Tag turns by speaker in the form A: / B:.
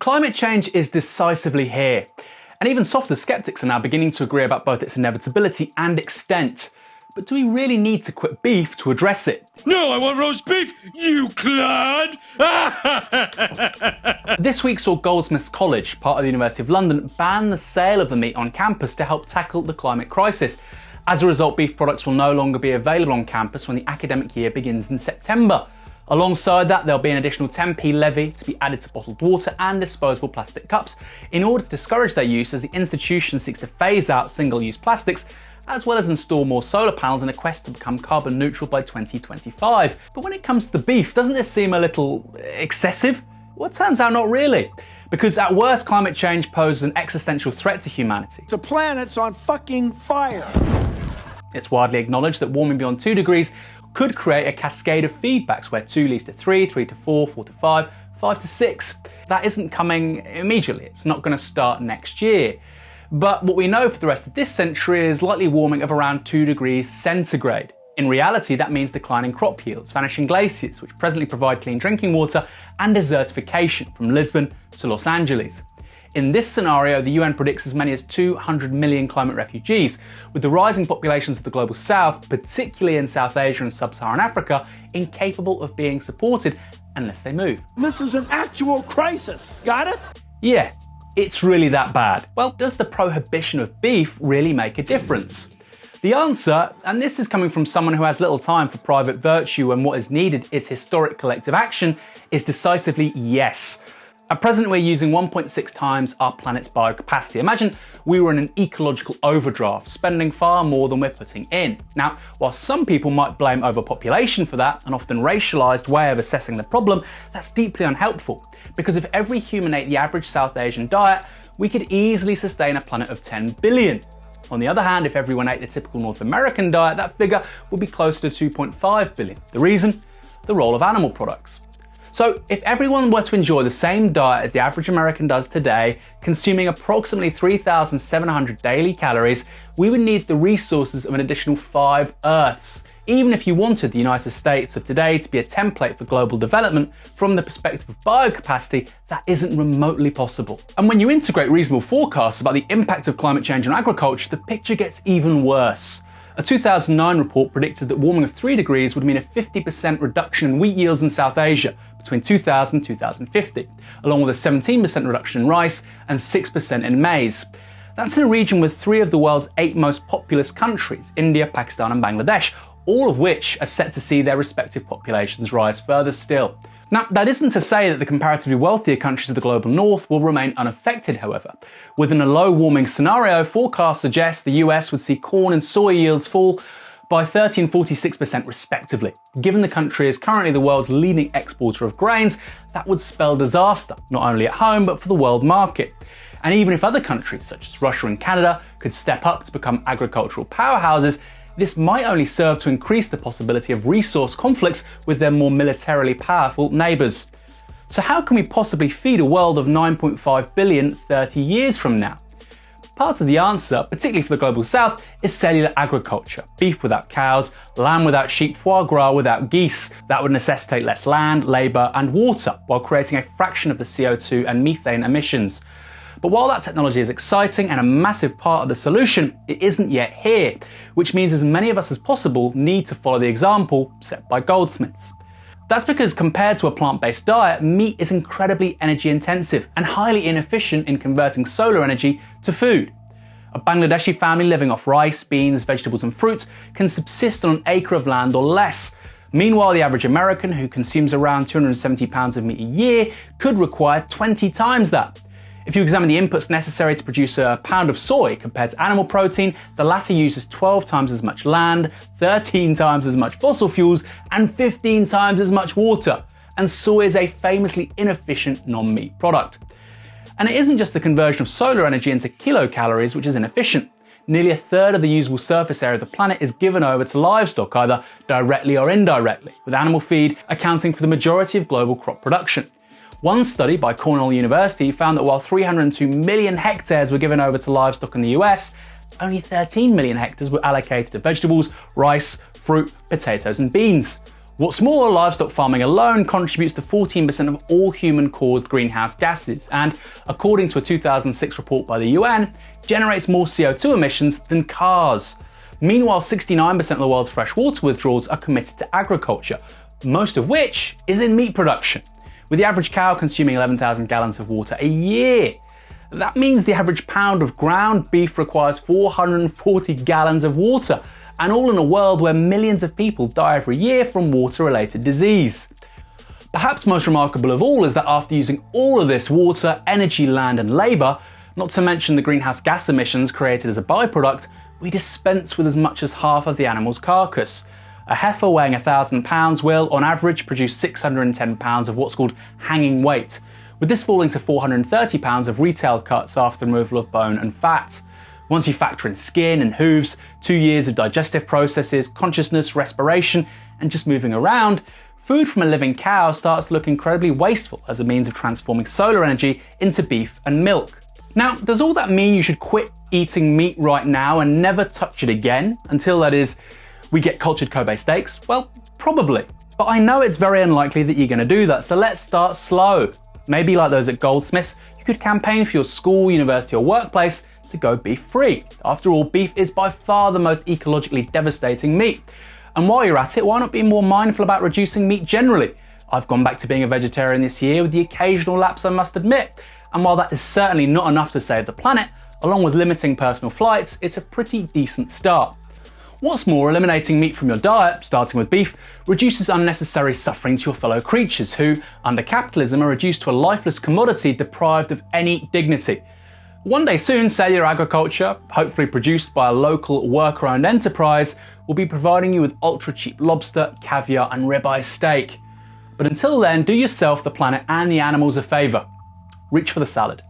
A: Climate change is decisively here, and even softer skeptics are now beginning to agree about both its inevitability and extent. But do we really need to quit beef to address it?
B: No, I want roast beef, you clod!
A: this week saw Goldsmiths College, part of the University of London, ban the sale of the meat on campus to help tackle the climate crisis. As a result, beef products will no longer be available on campus when the academic year begins in September. Alongside that, there'll be an additional 10p levy to be added to bottled water and disposable plastic cups in order to discourage their use as the institution seeks to phase out single-use plastics as well as install more solar panels in a quest to become carbon neutral by 2025. But when it comes to the beef, doesn't this seem a little excessive? Well, it turns out not really. Because at worst, climate change poses an existential threat to humanity.
C: The planet's on fucking fire.
A: It's widely acknowledged that warming beyond 2 degrees could create a cascade of feedbacks where 2 leads to 3, 3 to 4, 4 to 5, 5 to 6. That isn't coming immediately, it's not going to start next year. But what we know for the rest of this century is likely warming of around 2 degrees centigrade. In reality, that means declining crop yields, vanishing glaciers, which presently provide clean drinking water, and desertification from Lisbon to Los Angeles. In this scenario, the UN predicts as many as 200 million climate refugees, with the rising populations of the global south, particularly in South Asia and sub-Saharan Africa, incapable of being supported unless they move.
C: This is an actual crisis, got it?
A: Yeah, it's really that bad. Well, does the prohibition of beef really make a difference? The answer, and this is coming from someone who has little time for private virtue when what is needed is historic collective action, is decisively yes. At present, we're using 1.6 times our planet's biocapacity. Imagine we were in an ecological overdraft, spending far more than we're putting in. Now, while some people might blame overpopulation for that, an often racialized way of assessing the problem, that's deeply unhelpful. Because if every human ate the average South Asian diet, we could easily sustain a planet of 10 billion. On the other hand, if everyone ate the typical North American diet, that figure would be closer to 2.5 billion. The reason? The role of animal products. So if everyone were to enjoy the same diet as the average American does today, consuming approximately 3,700 daily calories, we would need the resources of an additional five Earths. Even if you wanted the United States of today to be a template for global development, from the perspective of biocapacity, that isn't remotely possible. And when you integrate reasonable forecasts about the impact of climate change on agriculture, the picture gets even worse. A 2009 report predicted that warming of 3 degrees would mean a 50% reduction in wheat yields in South Asia between 2000 and 2050, along with a 17% reduction in rice and 6% in maize. That's in a region with three of the world's eight most populous countries, India, Pakistan and Bangladesh, all of which are set to see their respective populations rise further still. Now, that isn't to say that the comparatively wealthier countries of the global north will remain unaffected, however. Within a low warming scenario, forecasts suggest the US would see corn and soy yields fall by 30 and 46% respectively. Given the country is currently the world's leading exporter of grains, that would spell disaster, not only at home, but for the world market. And even if other countries, such as Russia and Canada, could step up to become agricultural powerhouses, this might only serve to increase the possibility of resource conflicts with their more militarily powerful neighbours. So how can we possibly feed a world of 9.5 billion 30 years from now? Part of the answer, particularly for the global south, is cellular agriculture. Beef without cows, lamb without sheep, foie gras without geese. That would necessitate less land, labour and water, while creating a fraction of the CO2 and methane emissions. But while that technology is exciting and a massive part of the solution, it isn't yet here, which means as many of us as possible need to follow the example set by Goldsmiths. That's because compared to a plant-based diet, meat is incredibly energy intensive and highly inefficient in converting solar energy to food. A Bangladeshi family living off rice, beans, vegetables and fruit can subsist on an acre of land or less. Meanwhile, the average American who consumes around 270 pounds of meat a year could require 20 times that. If you examine the inputs necessary to produce a pound of soy compared to animal protein, the latter uses 12 times as much land, 13 times as much fossil fuels, and 15 times as much water. And soy is a famously inefficient non-meat product. And it isn't just the conversion of solar energy into kilocalories which is inefficient. Nearly a third of the usable surface area of the planet is given over to livestock either directly or indirectly, with animal feed accounting for the majority of global crop production. One study by Cornell University found that while 302 million hectares were given over to livestock in the US, only 13 million hectares were allocated to vegetables, rice, fruit, potatoes and beans. What's more, livestock farming alone contributes to 14% of all human caused greenhouse gases, and according to a 2006 report by the UN, generates more CO2 emissions than cars. Meanwhile, 69% of the world's freshwater withdrawals are committed to agriculture, most of which is in meat production, with the average cow consuming 11,000 gallons of water a year. That means the average pound of ground beef requires 440 gallons of water, and all in a world where millions of people die every year from water related disease. Perhaps most remarkable of all is that after using all of this water, energy, land, and labour, not to mention the greenhouse gas emissions created as a byproduct, we dispense with as much as half of the animal's carcass. A heifer weighing 1,000 pounds will, on average, produce 610 pounds of what's called hanging weight, with this falling to 430 pounds of retail cuts after removal of bone and fat. Once you factor in skin and hooves, two years of digestive processes, consciousness, respiration, and just moving around, food from a living cow starts to look incredibly wasteful as a means of transforming solar energy into beef and milk. Now, does all that mean you should quit eating meat right now and never touch it again until that is, we get cultured Kobe steaks? Well, probably. But I know it's very unlikely that you're going to do that, so let's start slow. Maybe like those at Goldsmiths, you could campaign for your school, university, or workplace to go beef free. After all, beef is by far the most ecologically devastating meat. And while you're at it, why not be more mindful about reducing meat generally? I've gone back to being a vegetarian this year with the occasional lapse, I must admit. And while that is certainly not enough to save the planet, along with limiting personal flights, it's a pretty decent start. What's more, eliminating meat from your diet, starting with beef, reduces unnecessary suffering to your fellow creatures who, under capitalism, are reduced to a lifeless commodity deprived of any dignity. One day soon, cellular agriculture, hopefully produced by a local worker owned enterprise, will be providing you with ultra cheap lobster, caviar, and ribeye steak. But until then, do yourself, the planet, and the animals a favour. Reach for the salad.